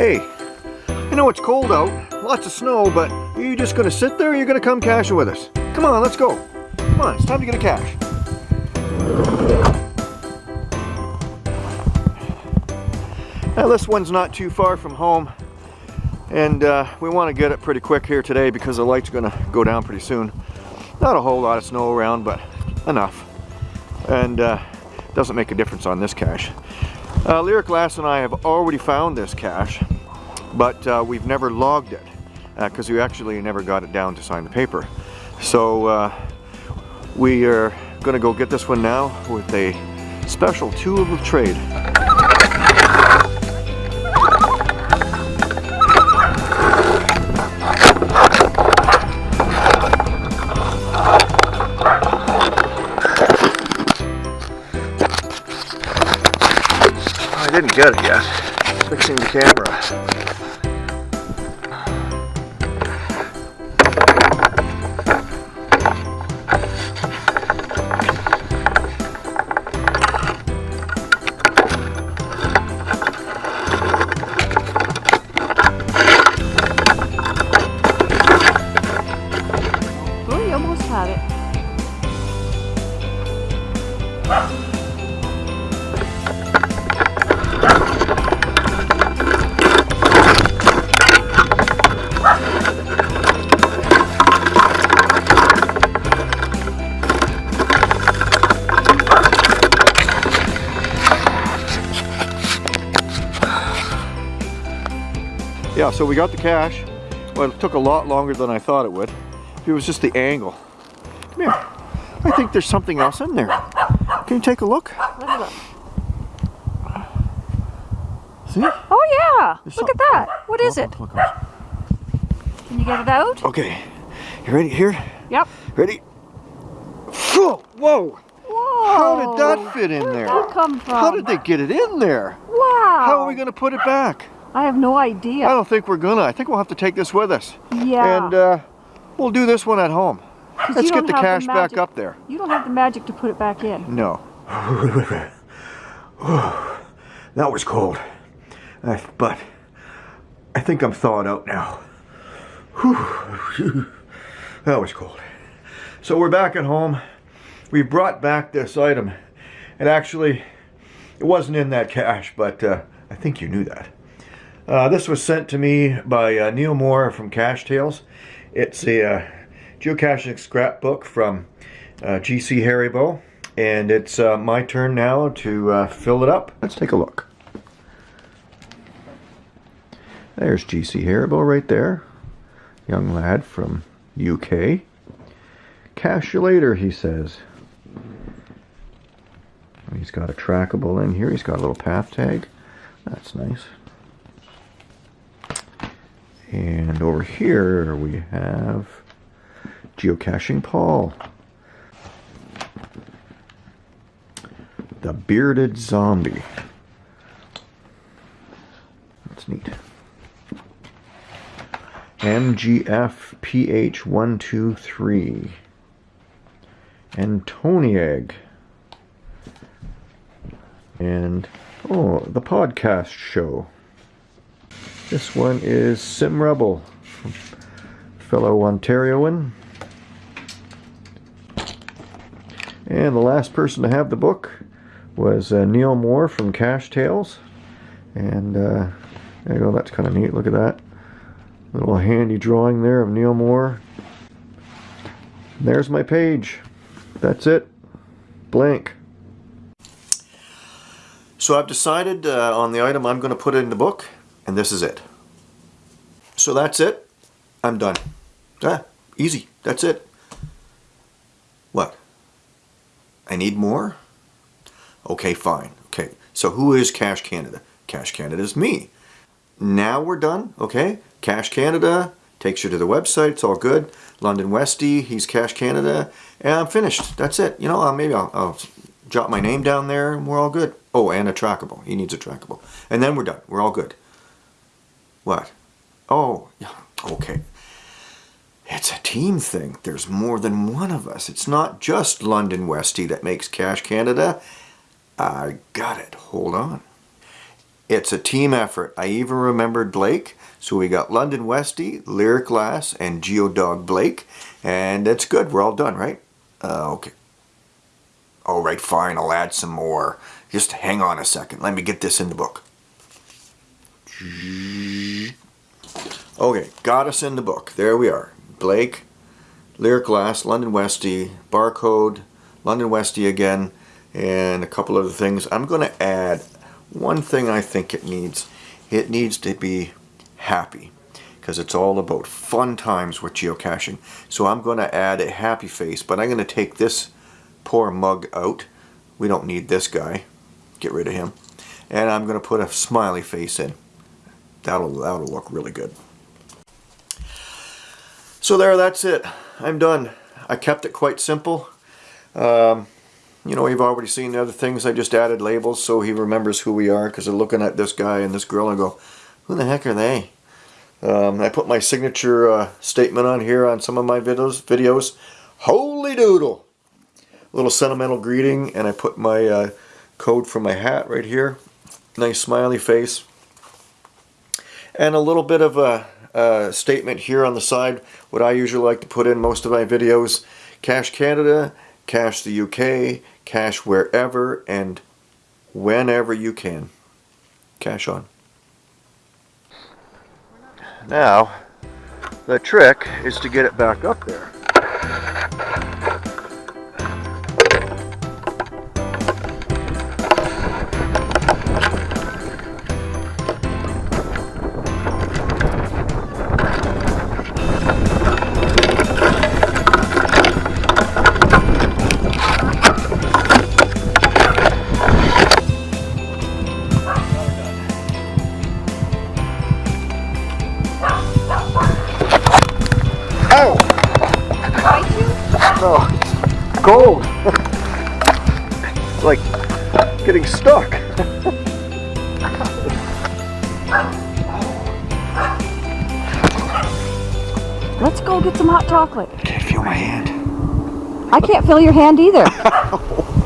Hey, I know it's cold out, lots of snow, but are you just gonna sit there or are you gonna come caching with us? Come on, let's go. Come on, it's time to get a cache. Now this one's not too far from home and uh, we want to get it pretty quick here today because the light's to go down pretty soon. Not a whole lot of snow around, but enough. And uh, doesn't make a difference on this cache. Uh, Lyric Lass and I have already found this cache, but uh, we've never logged it because uh, we actually never got it down to sign the paper. So uh, we are going to go get this one now with a special tool of trade. I didn't get it yet. Fixing the camera. Yeah, so we got the cache. Well, it took a lot longer than I thought it would. It was just the angle. Come here. I think there's something else in there. Can you take a look? See? Oh yeah! There's look at that. What is it? Can you get it out? Okay. You ready here? Yep. Ready? Whoa! Whoa! Whoa! How did that fit in Where there? Did that come from? How did they get it in there? Wow! How are we going to put it back? I have no idea. I don't think we're gonna. I think we'll have to take this with us. Yeah. And uh, we'll do this one at home. Let's get the cache the back up there. You don't have the magic to put it back in. No. that was cold. I, but I think I'm thawed out now. that was cold. So we're back at home. We brought back this item. And actually, it wasn't in that cache, but uh, I think you knew that. Uh, this was sent to me by uh, Neil Moore from Cache Tales. It's a uh, geocaching scrapbook from uh, GC Haribo, and it's uh, my turn now to uh, fill it up. Let's take a look. There's GC Haribo right there. Young lad from UK. Cache you later, he says. He's got a trackable in here. He's got a little path tag. That's nice. And over here we have Geocaching Paul. The Bearded Zombie. That's neat. MGF PH123. Antoniag. And, oh, the podcast show. This one is Sim Rebel, fellow Ontarioan. And the last person to have the book was uh, Neil Moore from Cache Tales. And uh, there you go, that's kind of neat. Look at that. Little handy drawing there of Neil Moore. There's my page. That's it. Blank. So I've decided uh, on the item I'm going to put in the book and this is it. So that's it. I'm done. Ah, easy. That's it. What? I need more? Okay, fine. Okay, so who is Cache Canada? Cache Canada is me. Now we're done, okay? Cache Canada takes you to the website. It's all good. London Westy, he's Cache Canada. And I'm finished. That's it. You know, uh, maybe I'll, I'll jot my name down there and we're all good. Oh, and a trackable. He needs a trackable. And then we're done. We're all good. What? Oh, okay. It's a team thing. There's more than one of us. It's not just London Westy that makes Cache Canada. I got it. Hold on. It's a team effort. I even remembered Blake. So we got London Westy, Lyric Lass, and Geodog Blake. And that's good. We're all done, right? Uh, okay. All right, fine. I'll add some more. Just hang on a second. Let me get this in the book. Okay, got us in the book. There we are. Blake, Lyric Lass, London Westy, Barcode, London Westy again, and a couple other things. I'm going to add one thing I think it needs. It needs to be happy because it's all about fun times with geocaching. So I'm going to add a happy face, but I'm going to take this poor mug out. We don't need this guy. Get rid of him. And I'm going to put a smiley face in. That'll, that'll look really good. So there, that's it. I'm done. I kept it quite simple. Um, you know, you've already seen the other things. I just added labels so he remembers who we are because they're looking at this guy and this girl and go, who the heck are they? Um, I put my signature uh, statement on here on some of my videos. Videos, holy doodle! A Little sentimental greeting, and I put my uh, code for my hat right here. Nice smiley face, and a little bit of a, a statement here on the side. What I usually like to put in most of my videos: Cache Canada, Cache the UK, Cache wherever and whenever you can. Cache on. Now, the trick is to get it back up there. Cold. it's like getting stuck. Let's go get some hot chocolate. I Can't feel my hand. I can't feel your hand either.